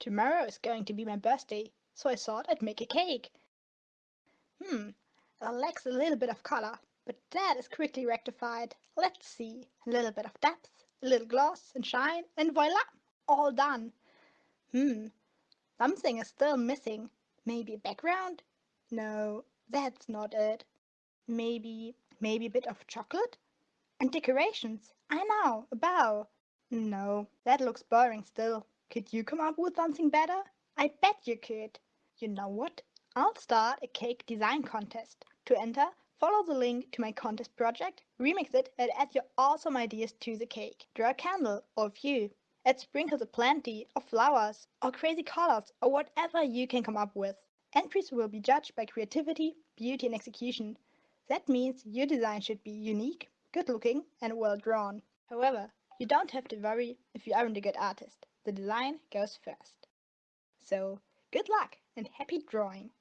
Tomorrow is going to be my birthday, so I thought I'd make a cake. Hmm, it lacks a little bit of color, but that is quickly rectified. Let's see, a little bit of depth, a little gloss and shine, and voila, all done. Hmm, something is still missing. Maybe a background? No, that's not it. Maybe, maybe a bit of chocolate? And decorations, I know, a bow. No, that looks boring still. Could you come up with something better? I bet you could. You know what? I'll start a cake design contest. To enter, follow the link to my contest project, remix it, and add your awesome ideas to the cake. Draw a candle or a few. Add sprinkles of plenty, of flowers, or crazy colors, or whatever you can come up with. Entries will be judged by creativity, beauty, and execution. That means your design should be unique, good looking, and well drawn. However, you don't have to worry if you aren't a good artist. The design goes first. So, good luck and happy drawing!